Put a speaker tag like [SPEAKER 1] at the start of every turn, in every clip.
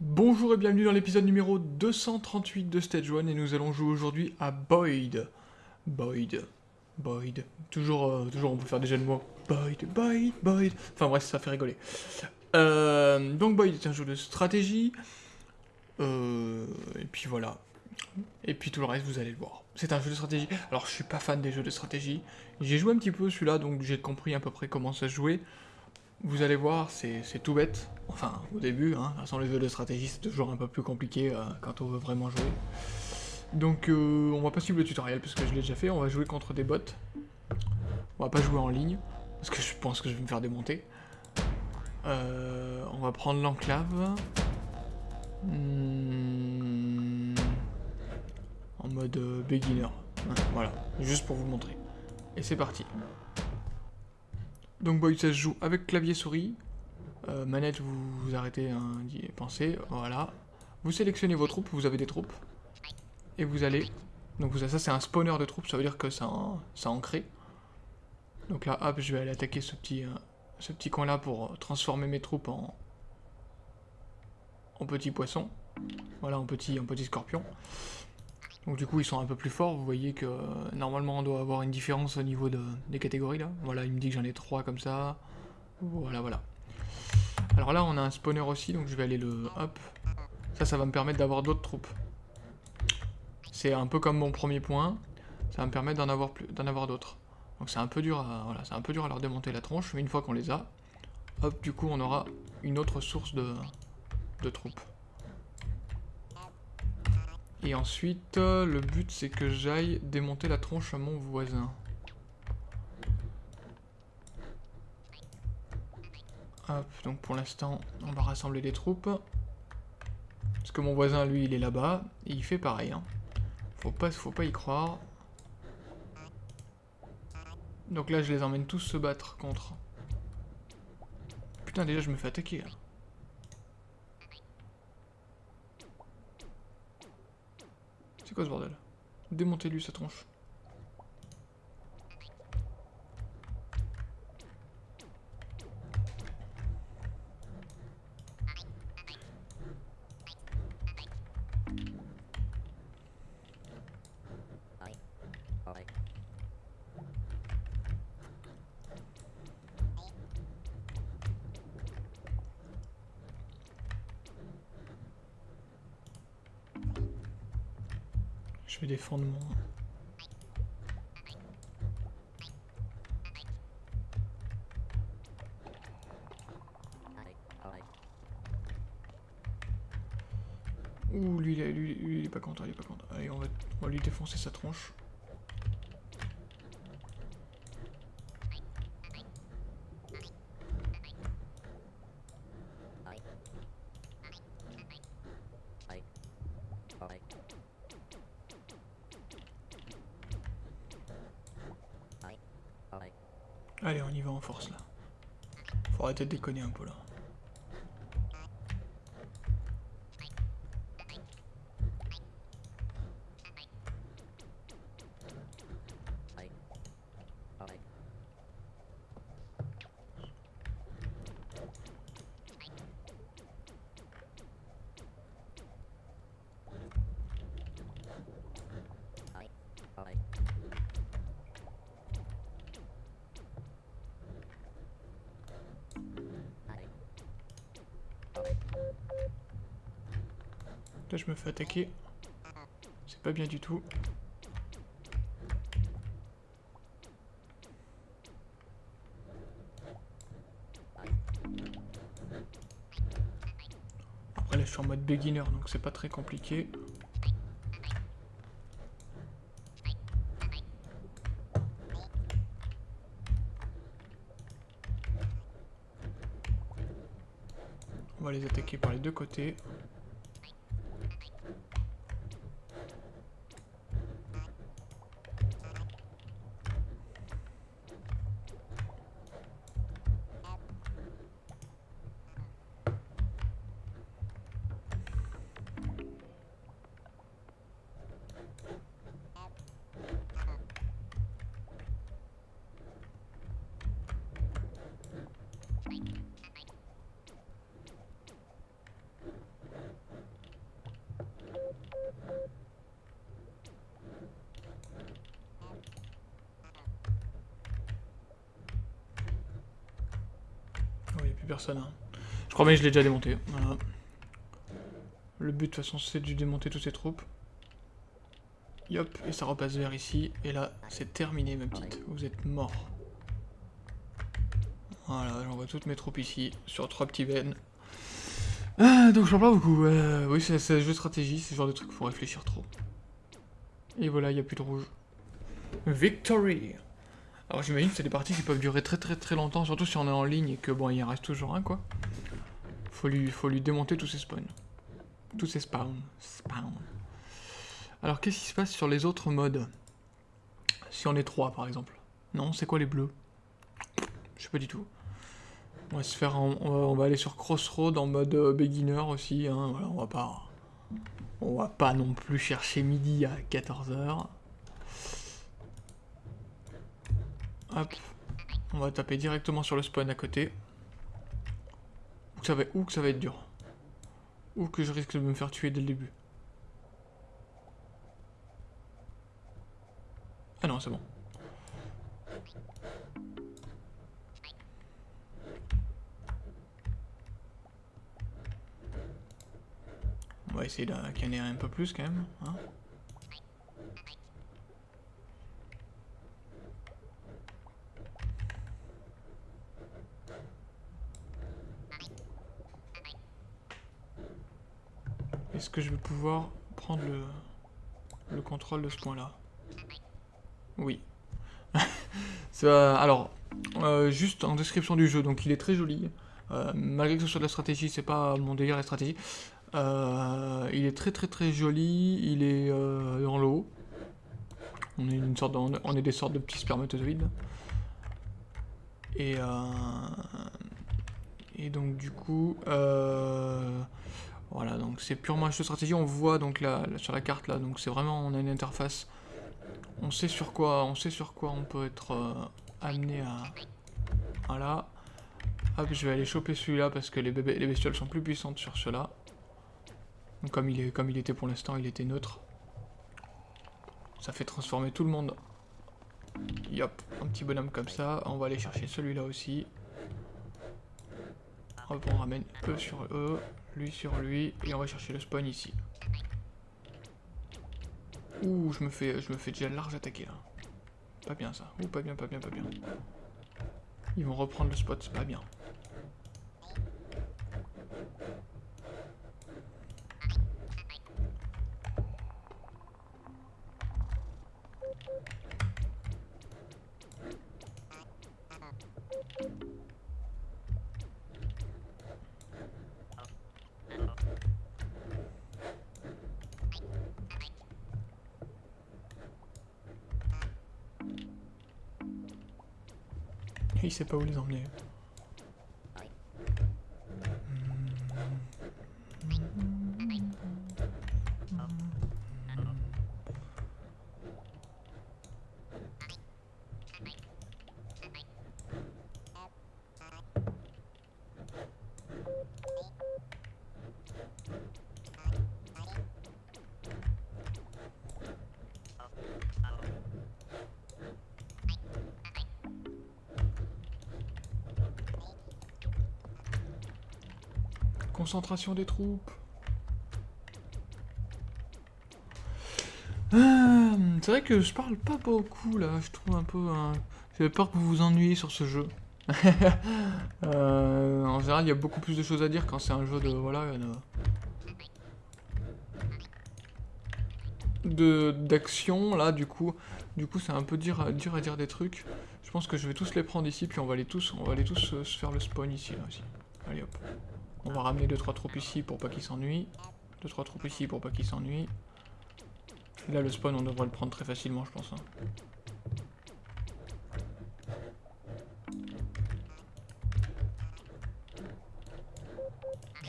[SPEAKER 1] Bonjour et bienvenue dans l'épisode numéro 238 de Stage 1 et nous allons jouer aujourd'hui à Boyd. Boyd. Boyd. Toujours, euh, toujours on peut faire des jeux de mots. Boyd, Boyd, Boyd. Enfin bref, ça fait rigoler. Euh, donc Boyd est un jeu de stratégie. Euh, et puis voilà. Et puis tout le reste, vous allez le voir. C'est un jeu de stratégie. Alors je suis pas fan des jeux de stratégie. J'ai joué un petit peu celui-là, donc j'ai compris à peu près comment ça se jouait. Vous allez voir, c'est tout bête. Enfin, au début, hein. Sans les jeux de stratégie, c'est toujours un peu plus compliqué euh, quand on veut vraiment jouer. Donc, euh, on va pas suivre le tutoriel parce que je l'ai déjà fait. On va jouer contre des bots. On va pas jouer en ligne parce que je pense que je vais me faire démonter. Euh, on va prendre l'enclave. Hmm. En mode beginner. voilà, juste pour vous montrer. Et c'est parti. Donc Boyd ça se joue avec clavier souris. Euh, manette, vous, arrêtez hein, d'y penser. Voilà. Vous sélectionnez vos troupes, vous avez des troupes. Et vous allez... Donc ça, c'est un spawner de troupes, ça veut dire que ça, ça en crée. Donc là, hop, je vais aller attaquer ce petit, euh, ce petit coin là pour transformer mes troupes en, en petits poissons. Voilà, en petit, en petit scorpion. Donc du coup ils sont un peu plus forts, vous voyez que euh, normalement on doit avoir une différence au niveau de, des catégories là. Voilà, il me dit que j'en ai 3 comme ça. Voilà, voilà. Alors là on a un spawner aussi, donc je vais aller le... Hop. Ça, ça va me permettre d'avoir d'autres troupes. C'est un peu comme mon premier point. Ça va me permettre d'en avoir, plus... avoir d'autres. Donc c'est un peu dur à... Un peu dur à leur démonter la tronche, mais une fois qu'on les a, hop, du coup on aura une autre source de troupes. Et ensuite, euh, le but c'est que j'aille démonter la tronche à mon voisin. Hop, donc pour l'instant, on va rassembler des troupes. Parce que mon voisin, lui, il est là-bas. Et il fait pareil. Hein. Faut, pas, faut pas y croire. Donc là, je les emmène tous se battre contre. Putain, déjà, je me fais attaquer, là. C'est quoi ce bordel? Démontez-lui sa tronche. Je vais défendre mon... Ouh, lui, lui, lui, il est pas content, il est pas content. Allez, on va, on va lui défoncer sa tronche. Allez, on y va en force là. Faut arrêter de déconner un peu là. Je me fais attaquer. C'est pas bien du tout. Après, là, je suis en mode beginner, donc c'est pas très compliqué. On va les attaquer par les deux côtés. Hein. Je crois bien que je l'ai déjà démonté. Le but, de toute façon, c'est de démonter toutes ces troupes. Yop, et ça repasse vers ici. Et là, c'est terminé, ma petite. Vous êtes mort. Voilà, j'envoie toutes mes troupes ici, sur trois petits veines. Ah, donc j'en parle beaucoup. Euh, oui, c'est c'est un jeu de stratégie, c'est ce genre de truc, faut réfléchir trop. Et voilà, il n'y a plus de rouge. Victory Alors j'imagine que c'est des parties qui peuvent durer très très très longtemps, surtout si on est en ligne et que bon, il en reste toujours un quoi. Faut lui, faut lui démonter tous ses spawns. Tous ses spawns. Spawn. Alors qu'est-ce qui se passe sur les autres modes? Si on est trois par exemple. Non, c'est quoi les bleus? Je sais pas du tout. On va se faire, on va, on va aller sur Crossroad en mode euh, beginner aussi. Hein, voilà, on va pas, on va pas non plus chercher midi à 14h. Hop, on va taper directement sur le spawn à côté. Ou que ça va, être dur. Ou que je risque de me faire tuer dès le début. Ah non, c'est bon. On va essayer de canner un peu plus quand même. hein. Que je vais pouvoir prendre le, le contrôle de ce point-là Oui. Alors, euh, juste en description du jeu, donc il est très joli. Euh, malgré que ce soit de la stratégie, c'est pas mon délire la stratégie. Euh, il est très très très joli, il est dans l'eau. On est une sorte de- on est- des sortes de petits spermatozoïdes. Et et donc du coup donc c'est purement un jeu de stratégie. On voit donc là, sur la carte là donc c'est vraiment on a une interface. On sait sur quoi on sait sur quoi on peut être euh, amené à voilà. Hop, je vais aller choper celui-là parce que les, bestioles sont plus puissantes sur ceux-là. Donc comme il, est, comme il était pour l'instant, il était neutre. Ça fait transformer tout le monde. Yop, un petit bonhomme comme ça. On va aller chercher celui-là aussi. Hop, on ramène eux sur eux, lui sur lui, et on va chercher le spawn ici. Ouh, je me fais, je me fais déjà large attaquer là. Pas bien ça. Ouh, pas bien, pas bien, pas bien. Ils vont reprendre le spot, c'est pas bien. Il sait pas où les emmener. Concentration des troupes. Ah, c'est vrai que je parle pas beaucoup là, je trouve un peu... hein, J'ai peur que vous vous ennuyiez sur ce jeu. Euh, en général, il y a beaucoup plus de choses à dire quand c'est un jeu de... Voilà... de- d'action là du coup. Du coup c'est un peu dur, à- dire des trucs. Je pense que je vais tous les prendre ici puis on va les tous on va les tous euh, se faire le spawn ici aussi. Allez hop on va ramener 2-3 troupes ici pour pas qu'ils s'ennuient. 2-3 troupes ici pour pas qu'ils s'ennuient. Là le spawn on devrait le prendre très facilement je pense hein.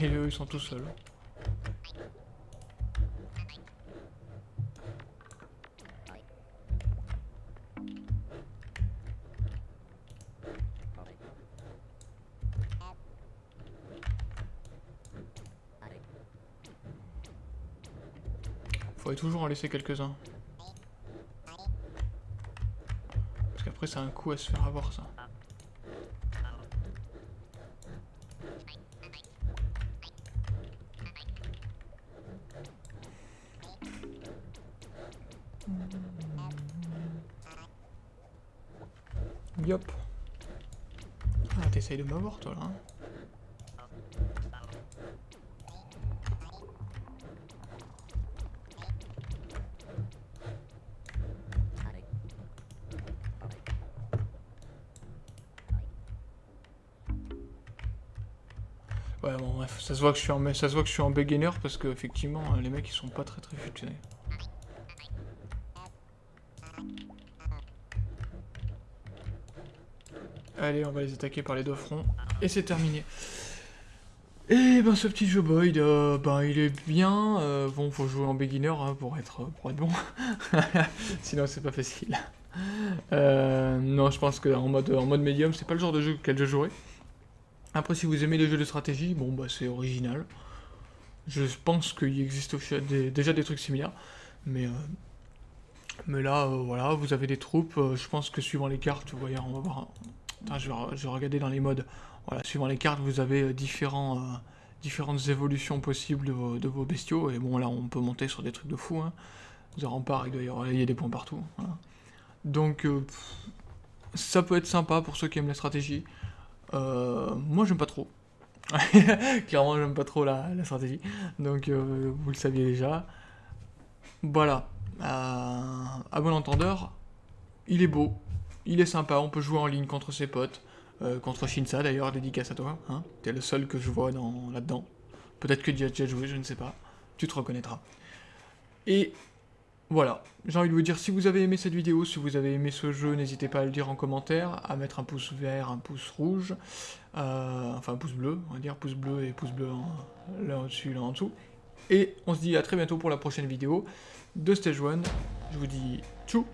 [SPEAKER 1] et eux ils sont tout seuls Faudrait toujours en laisser quelques-uns. Parce qu'après, c'est un coup à se faire avoir, ça. Yop. Ah, t'essayes de m'avoir, toi, là. Hein ça se voit que je suis en, ça se voit que je suis beginner parce que effectivement, les mecs ils sont pas très très futés. Allez, on va les attaquer par les deux fronts. Et c'est terminé. Et ben ce petit jeu Boyd, euh, ben il est bien. Euh, bon, faut jouer en beginner hein, pour, être, pour être bon. Sinon c'est pas facile. Euh, non, je pense qu'en mode, en mode médium, c'est pas le genre de jeu auquel je jouerai. Après, si vous aimez les jeux de stratégie, bon, bah c'est original. Je pense qu'il existe déjà des trucs similaires. Mais, euh, mais là, euh, voilà, vous avez des troupes. Euh, je pense que suivant les cartes, vous voyez, on va voir. je, vais, regarder dans les modes. Voilà, suivant les cartes, vous avez différents, différentes évolutions possibles de vos, bestiaux. Et bon, là, on peut monter sur des trucs de fou. Hein. Vous en rempart, il y il y a des points partout. Donc, ça peut être sympa pour ceux qui aiment la stratégie. Euh, moi, j'aime pas trop. Clairement, j'aime pas trop la, stratégie. Donc, euh, vous le saviez déjà. Voilà. Euh, à bon entendeur, il est beau. Il est sympa. On peut jouer en ligne contre ses potes. contre Shinsa, d'ailleurs, dédicace à toi. Hein T'es le seul que je vois là-dedans. Peut-être que tu as déjà joué, je ne sais pas. Tu te reconnaîtras. Et voilà, j'ai envie de vous dire, si vous avez aimé cette vidéo, si vous avez aimé ce jeu, n'hésitez pas à le dire en commentaire, à mettre un pouce vert, un pouce rouge, euh, enfin un pouce bleu, on va dire, pouce bleu et pouce bleu l'un au-dessus, l'un en dessous. Et on se dit à très bientôt pour la prochaine vidéo de Stage 1. Je vous dis tchou